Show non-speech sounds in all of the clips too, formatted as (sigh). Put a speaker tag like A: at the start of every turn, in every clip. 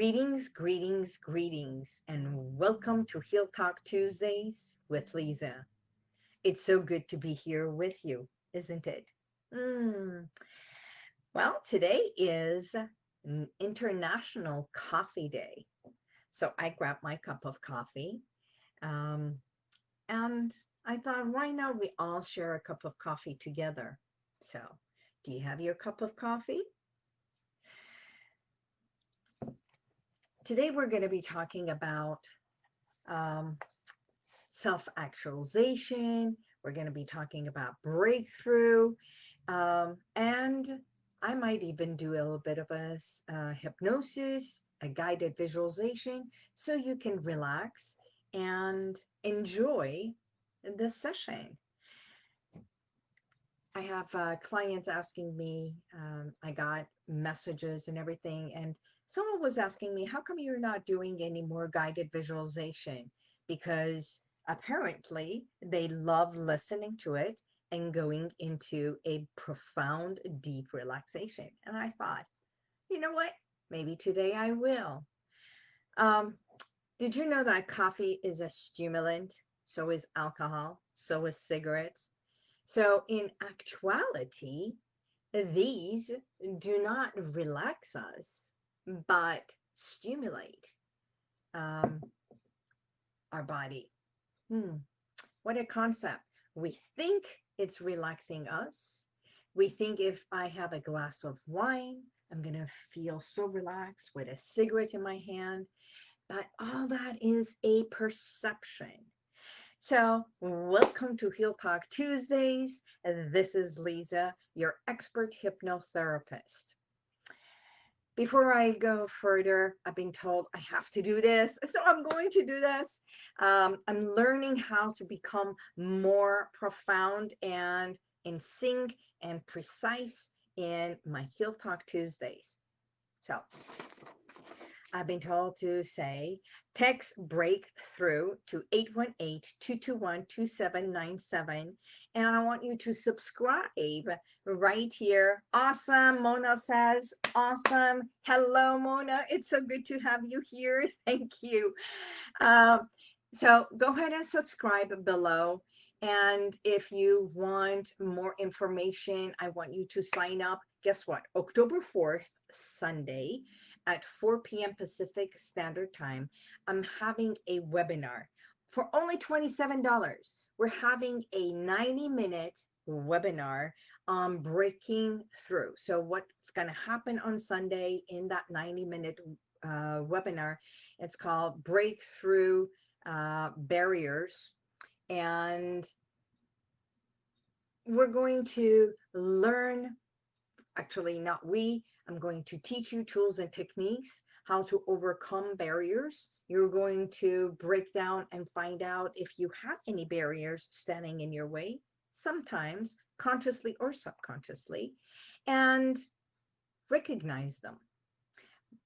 A: Greetings, greetings, greetings, and welcome to Heal Talk Tuesdays with Lisa. It's so good to be here with you, isn't it? Mm. Well, today is International Coffee Day. So I grabbed my cup of coffee um, and I thought, why not we all share a cup of coffee together? So do you have your cup of coffee? Today we're going to be talking about um, self-actualization. We're going to be talking about breakthrough. Um, and I might even do a little bit of a uh, hypnosis, a guided visualization, so you can relax and enjoy the session. I have uh, clients asking me, um, I got messages and everything, and someone was asking me, how come you're not doing any more guided visualization? Because apparently they love listening to it and going into a profound, deep relaxation. And I thought, you know what? Maybe today I will. Um, did you know that coffee is a stimulant? So is alcohol. So is cigarettes. So in actuality, these do not relax us but stimulate um, our body. Hmm. What a concept. We think it's relaxing us. We think if I have a glass of wine, I'm going to feel so relaxed with a cigarette in my hand. But all that is a perception. So, welcome to Heal Talk Tuesdays. This is Lisa, your expert hypnotherapist before I go further, I've been told I have to do this. (laughs) So I'm going to do this. Um, I'm learning how to become more profound and in sync and precise in my Heal Talk Tuesdays. So I've been told to say text breakthrough to 818-221-2797 and I want you to subscribe right here. Awesome, Mona says. Awesome. Hello, Mona. It's so good to have you here. (laughs) Thank you. Uh, so go ahead and subscribe below. And if you want more information, I want you to sign up. Guess what? October 4th, Sunday, at 4 p.m. Pacific Standard Time, I'm having a webinar for only $27. We're having a 90 minute webinar on breaking through. So what's going to happen on Sunday in that 90 minute uh, webinar, it's called Breakthrough uh, Barriers. And we're going to learn, actually not we, I'm going to teach you tools and techniques, how to overcome barriers. You're going to break down and find out if you have any barriers standing in your way, sometimes consciously or subconsciously, and recognize them.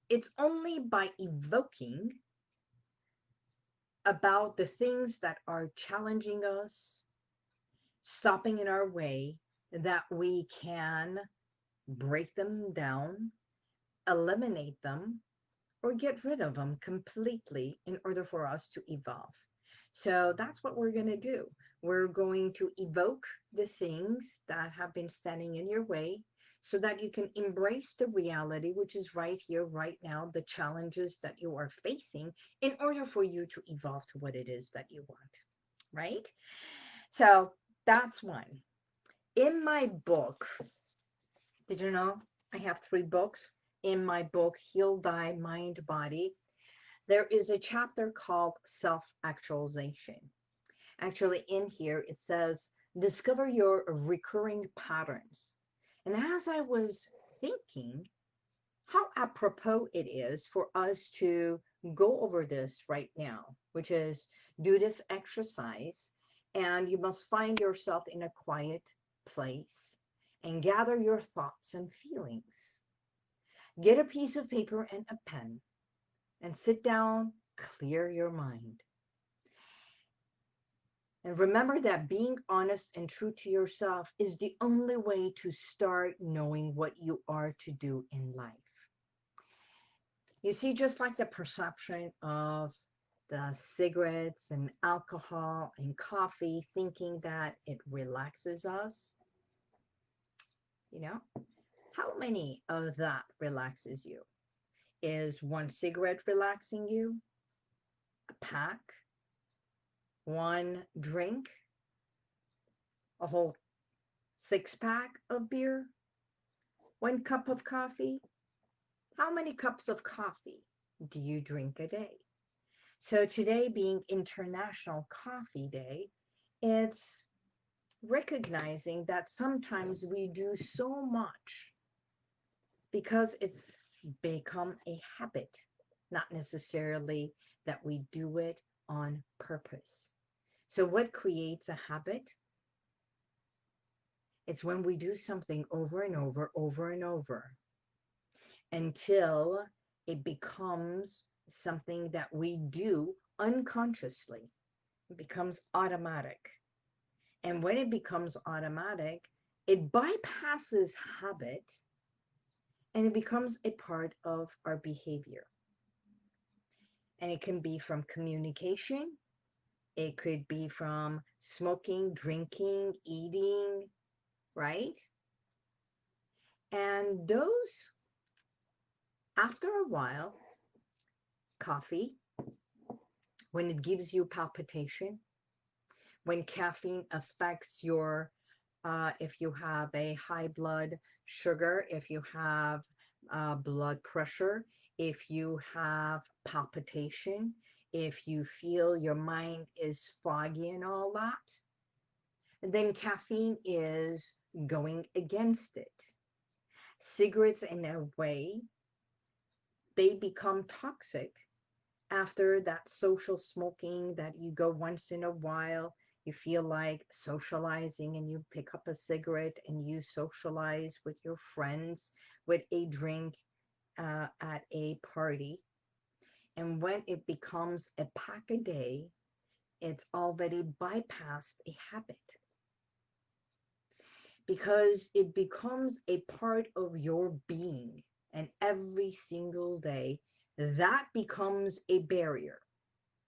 A: It's only by evoking about the things that are challenging us, stopping in our way, that we can break them down, eliminate them, or get rid of them completely in order for us to evolve. So that's what we're going to do. We're going to evoke the things that have been standing in your way so that you can embrace the reality, which is right here, right now, the challenges that you are facing in order for you to evolve to what it is that you want, right? So that's one. In my book, did you know I have three books? In my book, Heal Thy Mind Body, there is a chapter called Self-Actualization. Actually, in here, it says, discover your recurring patterns. And as I was thinking, how apropos it is for us to go over this right now, which is do this exercise and you must find yourself in a quiet place and gather your thoughts and feelings. Get a piece of paper and a pen and sit down, clear your mind. And remember that being honest and true to yourself is the only way to start knowing what you are to do in life. You see, just like the perception of the cigarettes and alcohol and coffee, thinking that it relaxes us, you know, how many of that relaxes you? Is one cigarette relaxing you? A pack? One drink? A whole six pack of beer? One cup of coffee? How many cups of coffee do you drink a day? So today being International Coffee Day, it's recognizing that sometimes we do so much because it's become a habit, not necessarily that we do it on purpose. So what creates a habit? It's when we do something over and over, over and over, until it becomes something that we do unconsciously. It becomes automatic. And when it becomes automatic, it bypasses habit and it becomes a part of our behavior. And it can be from communication, it could be from smoking, drinking, eating, right? And those, after a while, coffee, when it gives you palpitation, when caffeine affects your uh, if you have a high blood sugar, if you have uh, blood pressure, if you have palpitation, if you feel your mind is foggy and all that, then caffeine is going against it. Cigarettes, in a way, they become toxic after that social smoking that you go once in a while you feel like socializing and you pick up a cigarette and you socialize with your friends with a drink uh, at a party. And when it becomes a pack a day, it's already bypassed a habit because it becomes a part of your being. And every single day, that becomes a barrier.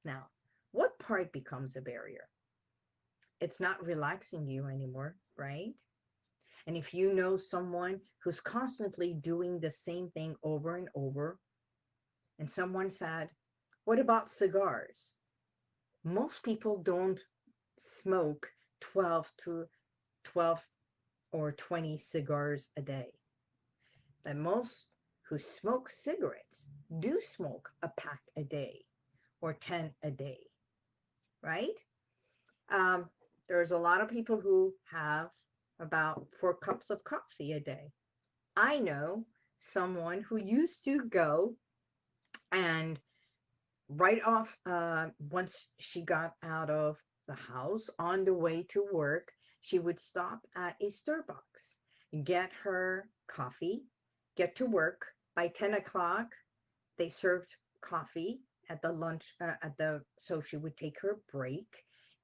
A: Now, what part becomes a barrier? It's not relaxing you anymore, right? And if you know someone who's constantly doing the same thing over and over, and someone said, What about cigars? Most people don't smoke 12 to 12 or 20 cigars a day. But most who smoke cigarettes do smoke a pack a day or 10 a day, right? Um, there's a lot of people who have about four cups of coffee a day. I know someone who used to go and right off uh, once she got out of the house on the way to work, she would stop at a Starbucks, get her coffee, get to work. By 10 o'clock, they served coffee at the lunch uh, at the so she would take her break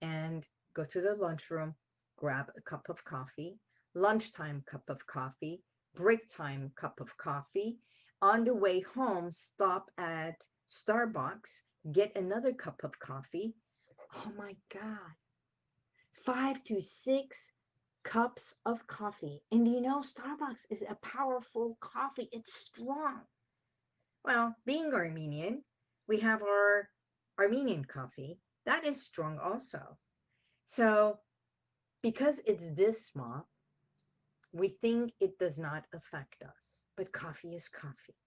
A: and go to the lunchroom, grab a cup of coffee, lunchtime cup of coffee, break time cup of coffee. On the way home, stop at Starbucks, get another cup of coffee. Oh my God. Five to six cups of coffee. And you know, Starbucks is a powerful coffee. It's strong. Well, being Armenian, we have our Armenian coffee. That is strong also. So because it's this small, we think it does not affect us, but coffee is coffee.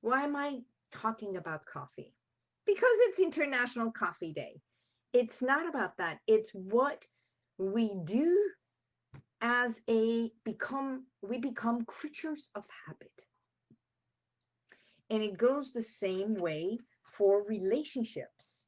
A: Why am I talking about coffee? Because it's International Coffee Day. It's not about that. It's what we do as a become, we become creatures of habit. And it goes the same way for relationships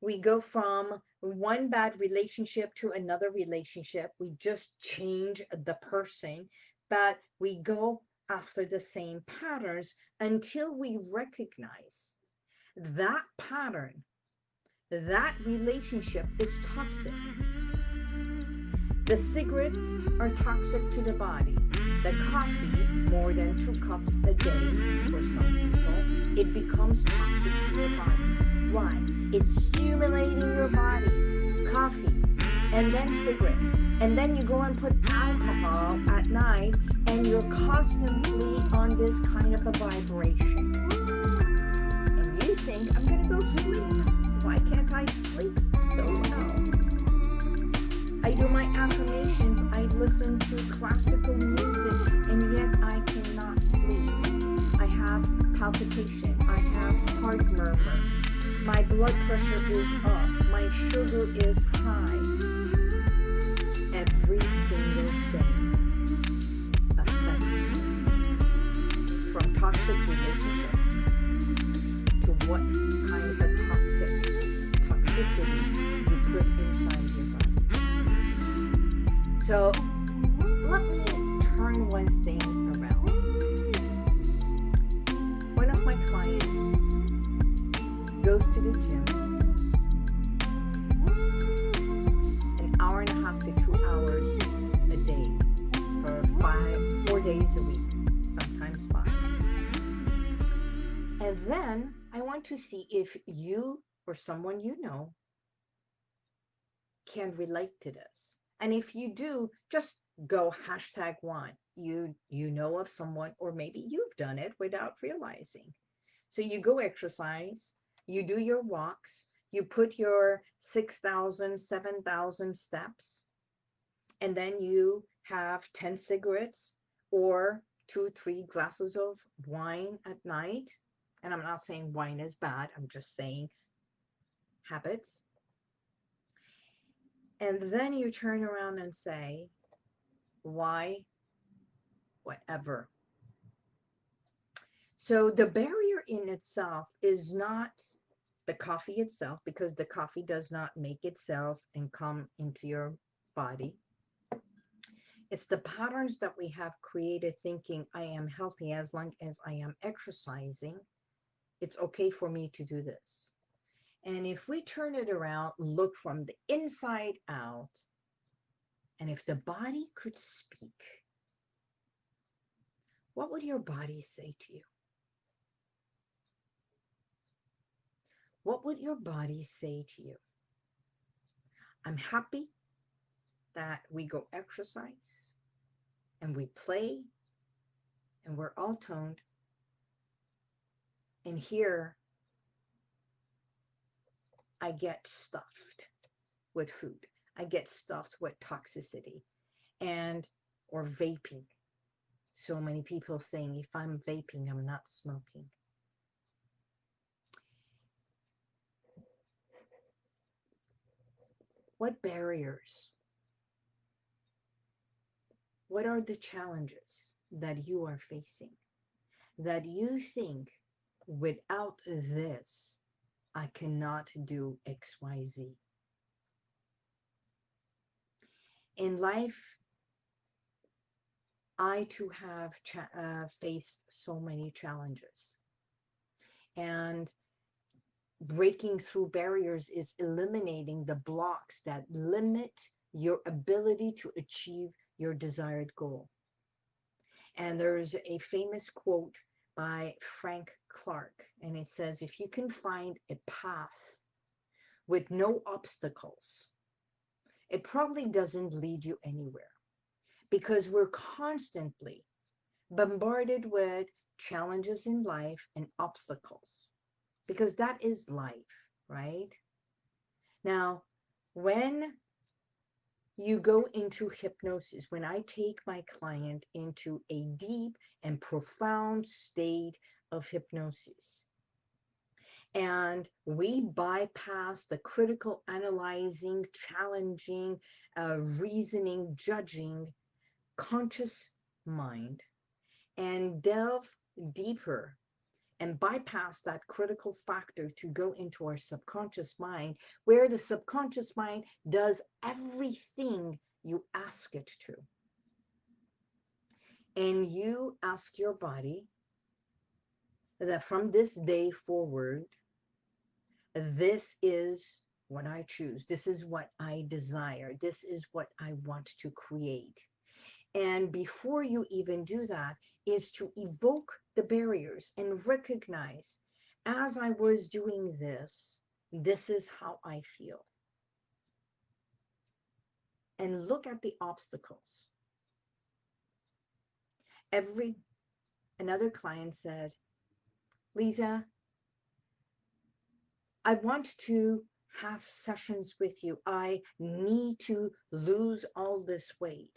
A: we go from one bad relationship to another relationship. We just change the person, but we go after the same patterns until we recognize that pattern, that relationship is toxic. The cigarettes are toxic to the body. the coffee more than two cups a day for some people, it becomes toxic to your body. Why? It's stimulating your body. Coffee and then cigarette. And then you go and put alcohol at night and you're constantly on this kind of a vibration. And you think, I'm going to go sleep. Why can't I sleep so well? I do my affirmations, I listen to classical music, and yet I cannot sleep. I have palpitation, I have heart murmur, my blood pressure is up, my sugar is high. Every single or someone you know can relate to this. And if you do, just go hashtag one. You you know of someone, or maybe you've done it without realizing. So you go exercise, you do your walks, you put your 6,000, 7,000 steps, and then you have 10 cigarettes or two, three glasses of wine at night. And I'm not saying wine is bad, I'm just saying habits. And then you turn around and say, why, whatever. So the barrier in itself is not the coffee itself, because the coffee does not make itself and come into your body. It's the patterns that we have created thinking I am healthy as long as I am exercising. It's okay for me to do this. And if we turn it around, look from the inside out, and if the body could speak, what would your body say to you? What would your body say to you? I'm happy that we go exercise and we play and we're all toned. And here I get stuffed with food. I get stuffed with toxicity and or vaping. So many people think if I'm vaping, I'm not smoking. What barriers? What are the challenges that you are facing that you think without this, I cannot do XYZ? In life, I too have uh, faced so many challenges. And breaking through barriers is eliminating the blocks that limit your ability to achieve your desired goal. And there's a famous quote by Frank Clark, and it says, if you can find a path with no obstacles, it probably doesn't lead you anywhere because we're constantly bombarded with challenges in life and obstacles because that is life, right? Now, when you go into hypnosis, when I take my client into a deep and profound state of hypnosis, and we bypass the critical analyzing, challenging, uh, reasoning, judging, conscious mind, and delve deeper and bypass that critical factor to go into our subconscious mind, where the subconscious mind does everything you ask it to. And you ask your body that from this day forward, this is what I choose. This is what I desire. This is what I want to create. And before you even do that, is to evoke the barriers and recognize as I was doing this, this is how I feel. And look at the obstacles. Every another client said, Lisa, I want to have sessions with you. I need to lose all this weight.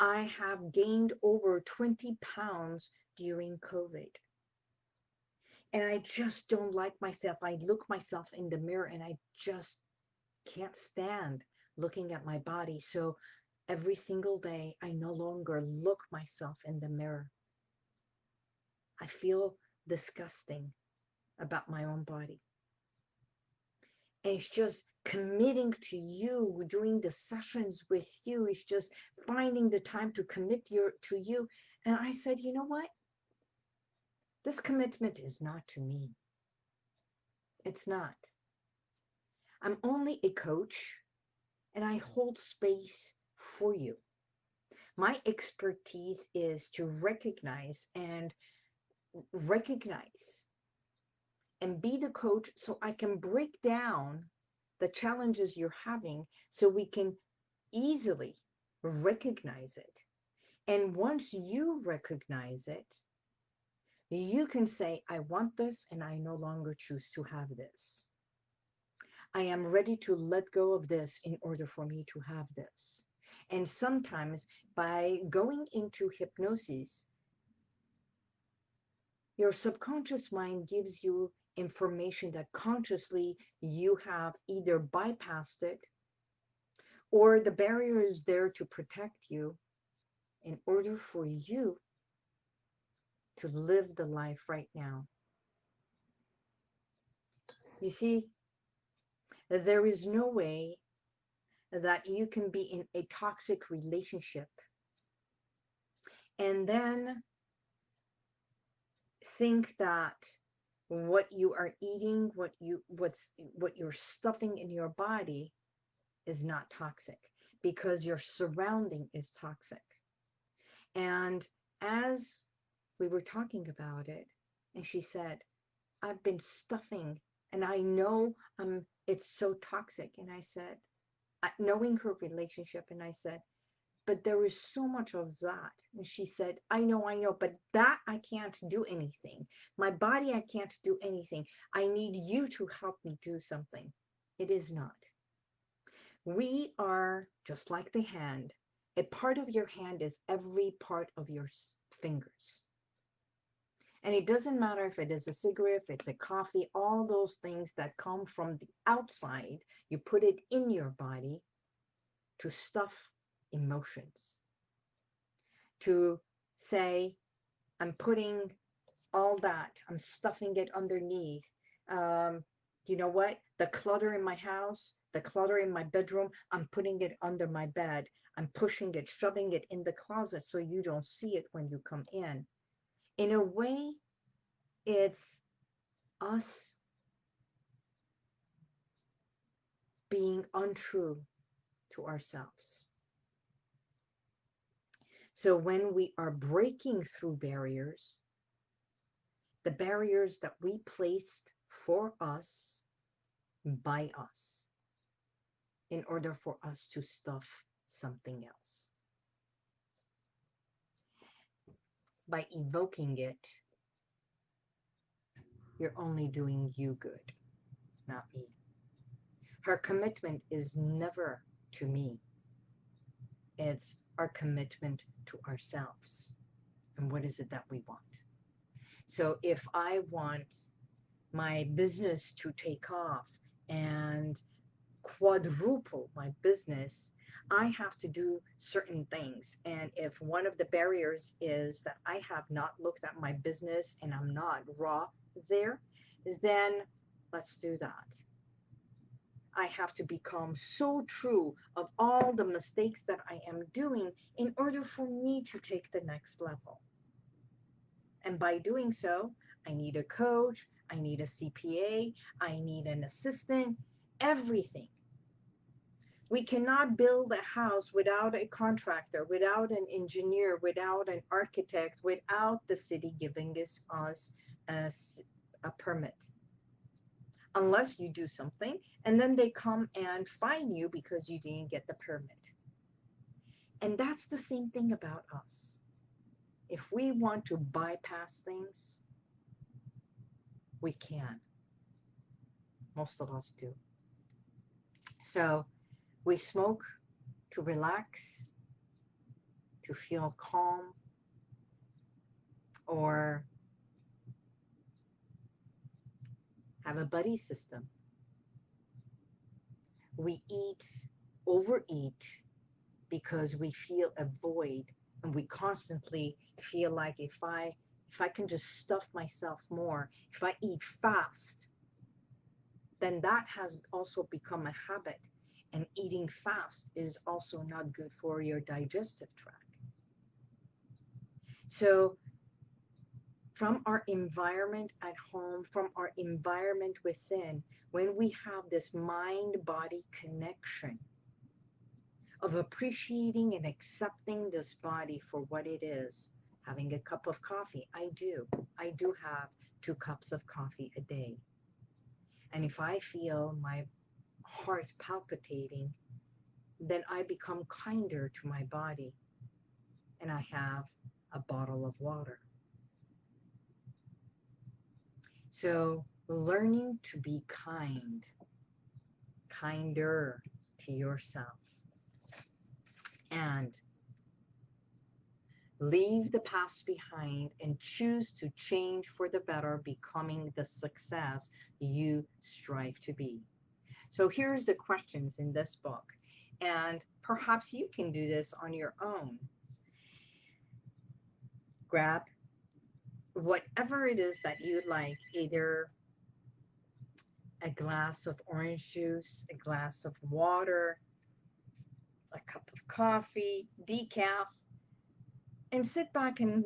A: I have gained over 20 pounds during COVID. And I just don't like myself. I look myself in the mirror and I just can't stand looking at my body. So every single day, I no longer look myself in the mirror. I feel disgusting about my own body. And it's just committing to you, doing the sessions with you. It's just finding the time to commit your to you. And I said, you know what? This commitment is not to me. It's not. I'm only a coach and I hold space for you. My expertise is to recognize and recognize and be the coach so I can break down the challenges you're having so we can easily recognize it. And once you recognize it, you can say, I want this and I no longer choose to have this. I am ready to let go of this in order for me to have this. And sometimes by going into hypnosis, your subconscious mind gives you information that consciously you have either bypassed it or the barrier is there to protect you in order for you to live the life right now. You see, there is no way that you can be in a toxic relationship and then think that what you are eating, what you what's what you're stuffing in your body is not toxic because your surrounding is toxic. And as we were talking about it, and she said, I've been stuffing and I know I'm it's so toxic. And I said, knowing her relationship, and I said, but there is so much of that. And she said, I know, I know, but that I can't do anything. My body, I can't do anything. I need you to help me do something. It is not. We are just like the hand. A part of your hand is every part of your fingers. And it doesn't matter if it is a cigarette, if it's a coffee, all those things that come from the outside, you put it in your body to stuff emotions. To say, I'm putting all that, I'm stuffing it underneath. Um, you know what? The clutter in my house, the clutter in my bedroom, I'm putting it under my bed. I'm pushing it, shoving it in the closet so you don't see it when you come in. In a way, it's us being untrue to ourselves. So when we are breaking through barriers, the barriers that we placed for us by us in order for us to stuff something else. By evoking it, you're only doing you good, not me. Her commitment is never to me. It's our commitment to ourselves. And what is it that we want? So if I want my business to take off and quadruple my business, I have to do certain things. And if one of the barriers is that I have not looked at my business and I'm not raw there, then let's do that. I have to become so true of all the mistakes that I am doing in order for me to take the next level. And by doing so, I need a coach, I need a CPA, I need an assistant, everything We cannot build a house without a contractor, without an engineer, without an architect, without the city giving us, us a, a permit. Unless you do something, and then they come and fine you because you didn't get the permit. And that's the same thing about us. If we want to bypass things, we can. Most of us do. So we smoke to relax, to feel calm, or have a buddy system. We eat, overeat, because we feel a void and we constantly feel like if I if I can just stuff myself more, if I eat fast, then that has also become a habit. And eating fast is also not good for your digestive tract. So from our environment at home, from our environment within, when we have this mind-body connection of appreciating and accepting this body for what it is, having a cup of coffee, I do. I do have two cups of coffee a day. And if I feel my heart palpitating, then I become kinder to my body and I have a bottle of water. So learning to be kind, kinder to yourself and leave the past behind and choose to change for the better, becoming the success you strive to be. So here's the questions in this book. And perhaps you can do this on your own. Grab whatever it is that you like, either a glass of orange juice, a glass of water, a cup of coffee, decaf, and sit back and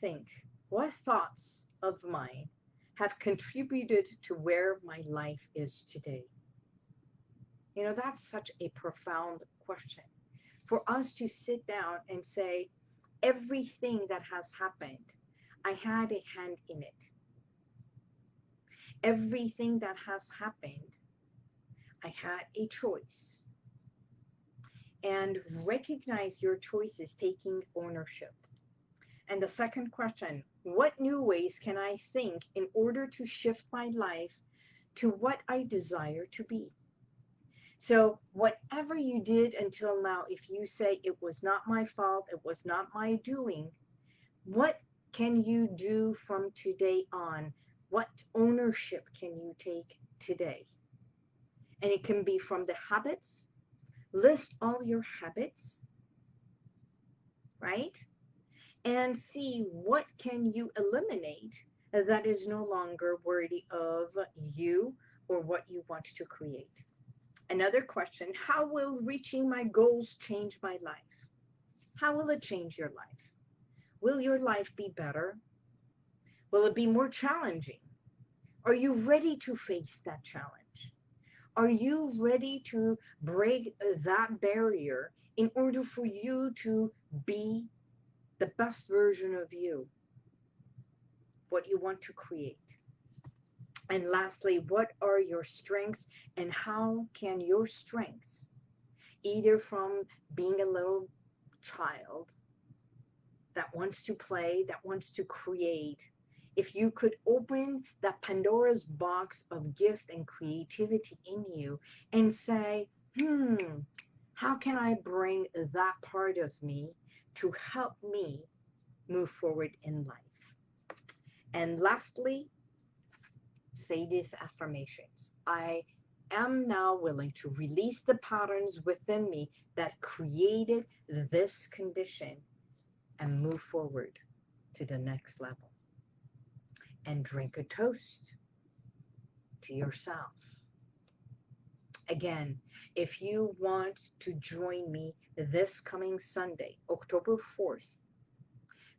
A: think, what thoughts of mine have contributed to where my life is today? You know, that's such a profound question. For us to sit down and say, everything that has happened, I had a hand in it. Everything that has happened, I had a choice. And recognize your choices taking ownership. And the second question, what new ways can I think in order to shift my life to what I desire to be? So whatever you did until now, if you say it was not my fault, it was not my doing, what can you do from today on? What ownership can you take today? And it can be from the habits. List all your habits, right? And see what can you eliminate that is no longer worthy of you or what you want to create. Another question, how will reaching my goals change my life? How will it change your life? Will your life be better? Will it be more challenging? Are you ready to face that challenge? Are you ready to break uh, that barrier in order for you to be the best version of you? What you want to create? And lastly, what are your strengths and how can your strengths, either from being a little child that wants to play, that wants to create, if you could open that Pandora's box of gift and creativity in you and say, hmm, how can I bring that part of me to help me move forward in life? And lastly, say these affirmations. I am now willing to release the patterns within me that created this condition and move forward to the next level. And drink a toast to yourself. Again, if you want to join me this coming Sunday, October 4th,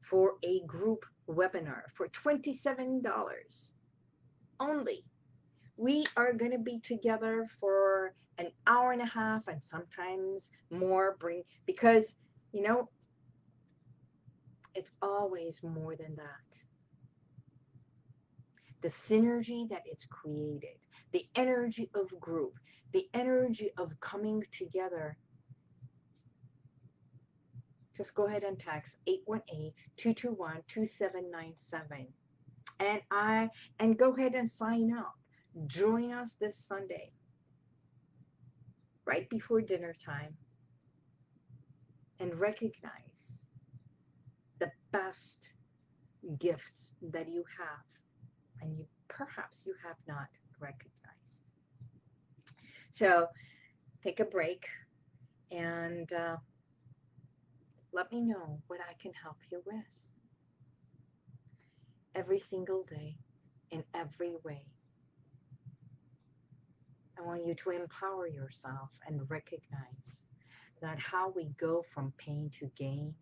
A: for a group webinar for $27, only we are going to be together for an hour and a half and sometimes more bring because you know it's always more than that. The synergy that it's created the energy of group the energy of coming together. Just go ahead and text 818-221-2797 and i and go ahead and sign up. Join us this sunday. Right before dinner time. And recognize best gifts that you have and you perhaps you have not recognized. So take a break and uh, let me know what I can help you with every single day in every way. I want you to empower yourself and recognize that how we go from pain to gain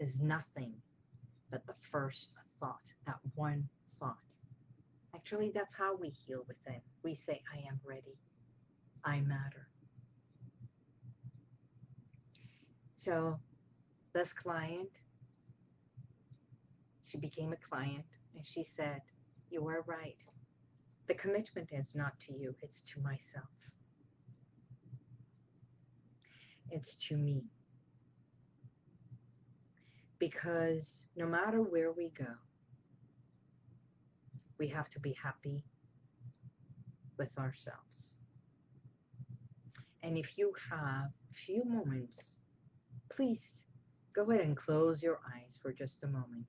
A: is nothing but the first thought, that one thought. Actually, that's how we heal within. We say, I am ready. I matter. So this client, she became a client and she said, you are right. The commitment is not to you, it's to myself. It's to me. Because no matter where we go, we have to be happy with ourselves. And if you have a few moments, please go ahead and close your eyes for just a moment.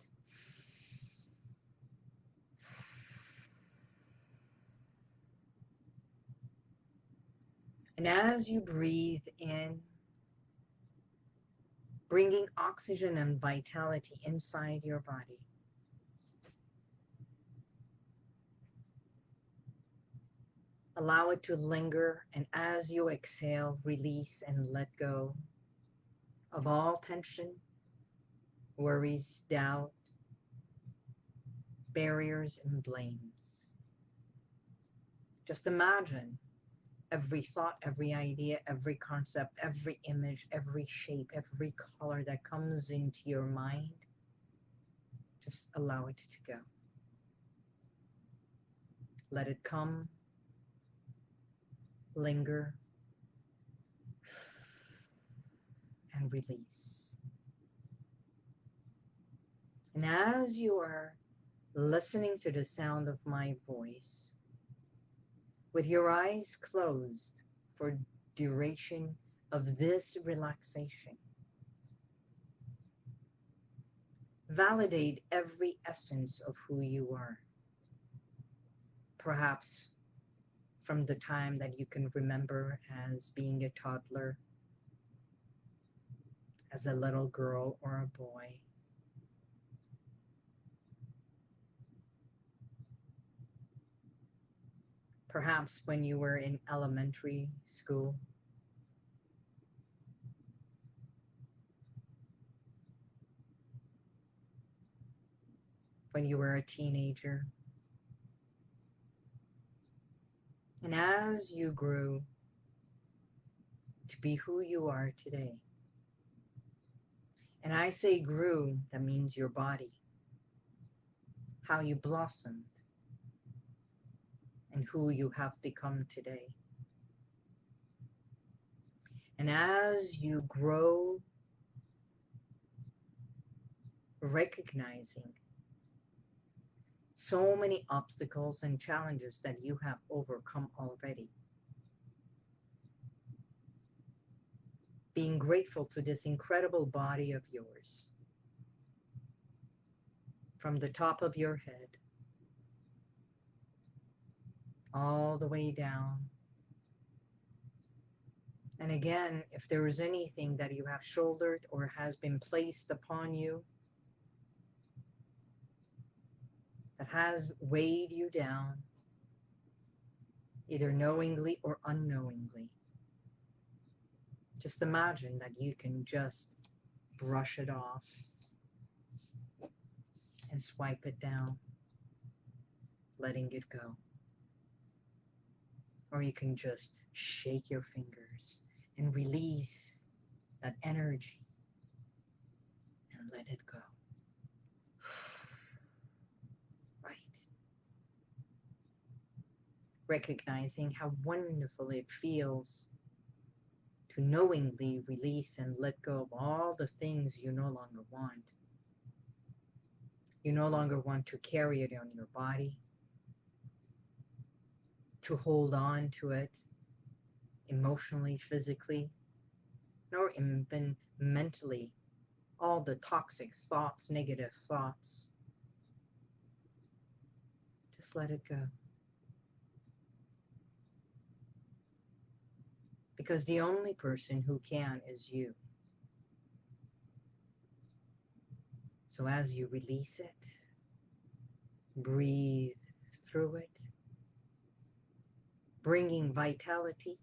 A: And as you breathe in, bringing oxygen and vitality inside your body, allow it to linger, and as you exhale, release and let go of all tension, worries, doubt, barriers, and blames. Just imagine every thought, every idea, every concept, every image, every shape, every color that comes into your mind, just allow it to go. Let it come, linger, and release. And as you are listening to the sound of my voice, with your eyes closed for duration of this relaxation. Validate every essence of who you are. Perhaps from the time that you can remember as being a toddler, as a little girl or a boy, perhaps when you were in elementary school. When you were a teenager. And as you grew to be who you are today. And I say grew, that means your body. How you blossomed and who you have become today. And as you grow, recognizing so many obstacles and challenges that you have overcome already. Being grateful to this incredible body of yours. From the top of your head all the way down. And again, if there is anything that you have shouldered or has been placed upon you that has weighed you down, either knowingly or unknowingly, just imagine that you can just brush it off and swipe it down, letting it go. Or you can just shake your fingers and release that energy and let it go. (sighs) Right. Recognizing how wonderful it feels to knowingly release and let go of all the things you no longer want. You no longer want to carry it on your body, to hold on to it emotionally, physically, nor even mentally. All the toxic thoughts, negative thoughts. Just let it go. Because the only person who can is you. So as you release it, breathe through it, bringing vitality,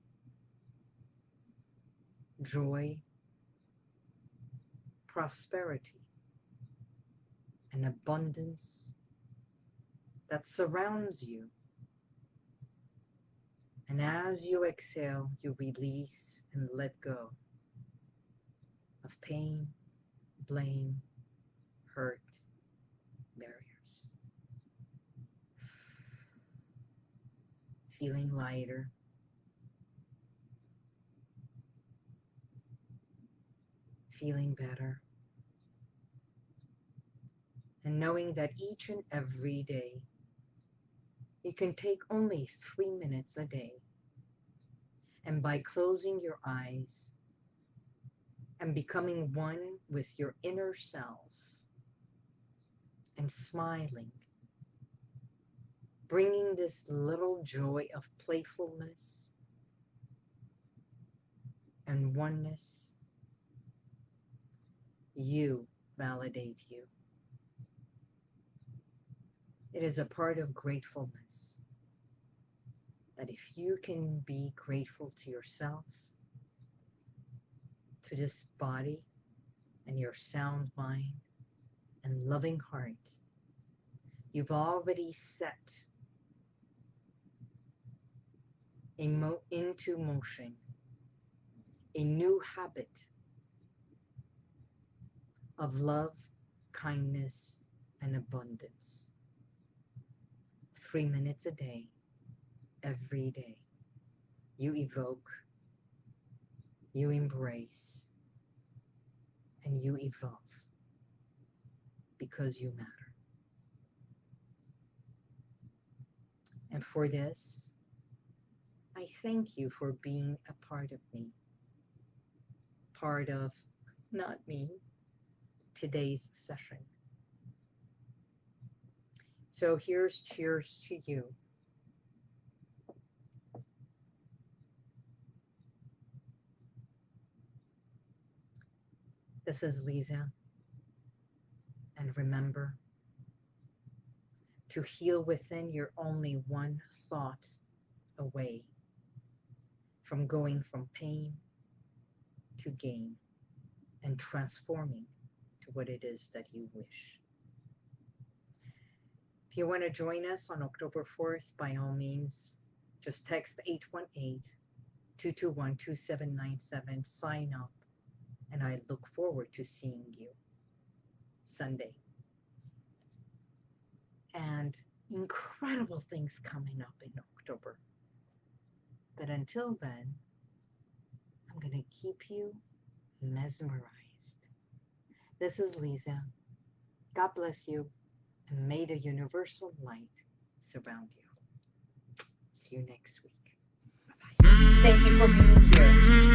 A: joy, prosperity, and abundance that surrounds you. And as you exhale, you release and let go of pain, blame, hurt, barriers. Feeling lighter. Feeling better. And knowing that each and every day you can take only three minutes a day. And by closing your eyes and becoming one with your inner self, and smiling, bringing this little joy of playfulness and oneness, you validate you. It is a part of gratefulness that if you can be grateful to yourself, to this body and your sound mind, and loving heart, you've already set mo into motion a new habit of love, kindness, and abundance. Three minutes a day, every day, you evoke, you embrace, and you evolve because you matter. And for this, I thank you for being a part of me, part of, not me, today's session. So here's cheers to you. This is Lisa. And remember, to heal within, you're only one thought away from going from pain to gain and transforming to what it is that you wish. If you want to join us on October 4th, by all means, just text 818-221-2797, sign up, and I look forward to seeing you. Sunday. And incredible things coming up in October. But until then, I'm going to keep you mesmerized. This is Lisa. God bless you, and may the universal light surround you. See you next week. Bye-bye. Thank you for being here.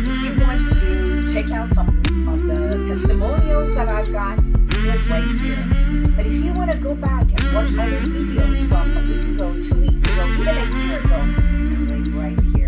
A: If you want to check out some of the testimonials that I've got, click right here. But if you want to go back and watch other videos from a week ago, two weeks ago, even a year ago, click right here.